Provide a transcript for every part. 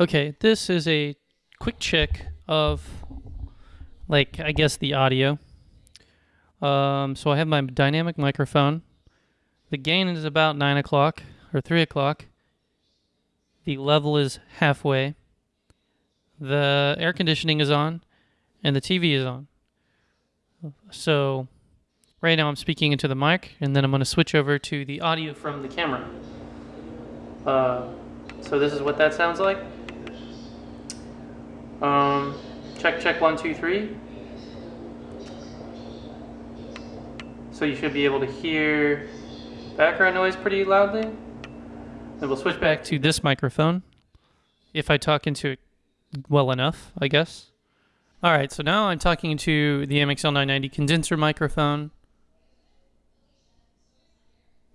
Okay, this is a quick check of, like, I guess the audio. Um, so I have my dynamic microphone. The gain is about 9 o'clock or 3 o'clock. The level is halfway. The air conditioning is on, and the TV is on. So right now I'm speaking into the mic, and then I'm going to switch over to the audio from the camera. Uh, so this is what that sounds like. Um, check, check, one, two, three. So you should be able to hear background noise pretty loudly. Then we'll switch back to this microphone. If I talk into it well enough, I guess. All right, so now I'm talking to the MXL990 condenser microphone.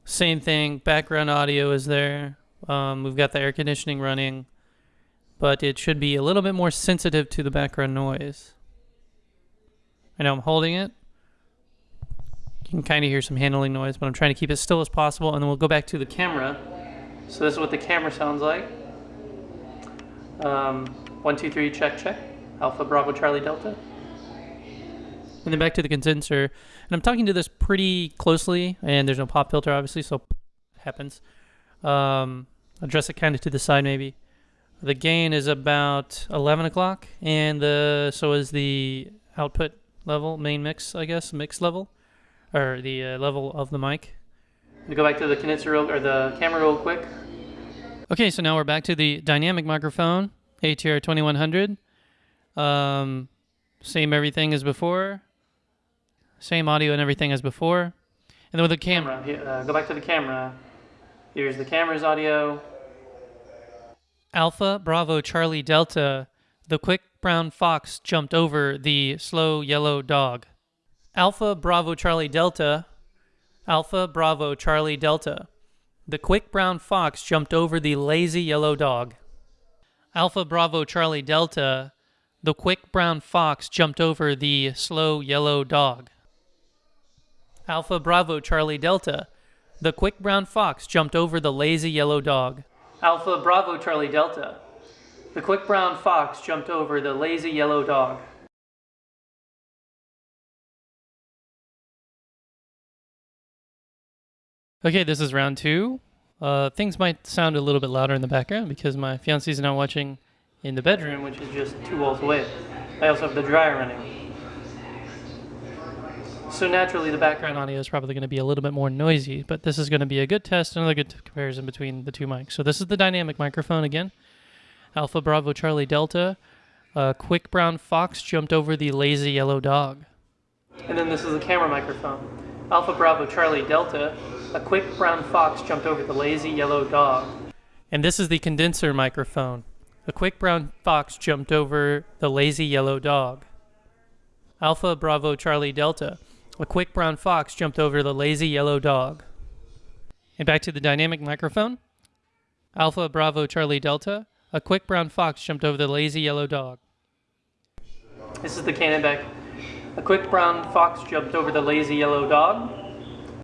Same thing, background audio is there. Um, we've got the air conditioning running but it should be a little bit more sensitive to the background noise. I know I'm holding it. You can kind of hear some handling noise, but I'm trying to keep it still as possible, and then we'll go back to the camera. So this is what the camera sounds like. Um, one, two, three, check, check. Alpha, Bravo, Charlie, Delta. And then back to the condenser. And I'm talking to this pretty closely, and there's no pop filter, obviously, so happens. Um, address it kind of to the side, maybe. The gain is about 11 o'clock, and the so is the output level, main mix, I guess, mix level, or the uh, level of the mic. We go back to the condenser real, or the camera real quick. Okay, so now we're back to the dynamic microphone, ATR 2100. Um, same everything as before. Same audio and everything as before. And then with the camera, uh, go back to the camera. Here's the camera's audio. Alpha Bravo Charlie Delta, the quick brown fox jumped over the slow yellow dog. Alpha Bravo Charlie Delta, Alpha Bravo Charlie Delta, the quick brown fox jumped over the lazy yellow dog. Alpha Bravo Charlie Delta, the quick brown fox jumped over the slow yellow dog. Alpha Bravo Charlie Delta, the quick brown fox jumped over the lazy yellow dog. Alpha Bravo Charlie Delta. The quick brown fox jumped over the lazy yellow dog. Okay, this is round two. Uh, things might sound a little bit louder in the background because my fiance is now watching in the bedroom, which is just two walls away. I also have the dryer running. So naturally, the background audio is probably going to be a little bit more noisy, but this is going to be a good test, another good comparison between the two mics. So this is the dynamic microphone again. Alpha Bravo Charlie Delta. A quick brown fox jumped over the lazy yellow dog. And then this is the camera microphone. Alpha Bravo Charlie Delta. A quick brown fox jumped over the lazy yellow dog. And this is the condenser microphone. A quick brown fox jumped over the lazy yellow dog. Alpha Bravo Charlie Delta. A quick brown fox jumped over the lazy yellow dog. And back to the dynamic microphone. Alpha Bravo Charlie Delta. A quick brown fox jumped over the lazy yellow dog. This is the Canon back. A quick brown fox jumped over the lazy yellow dog.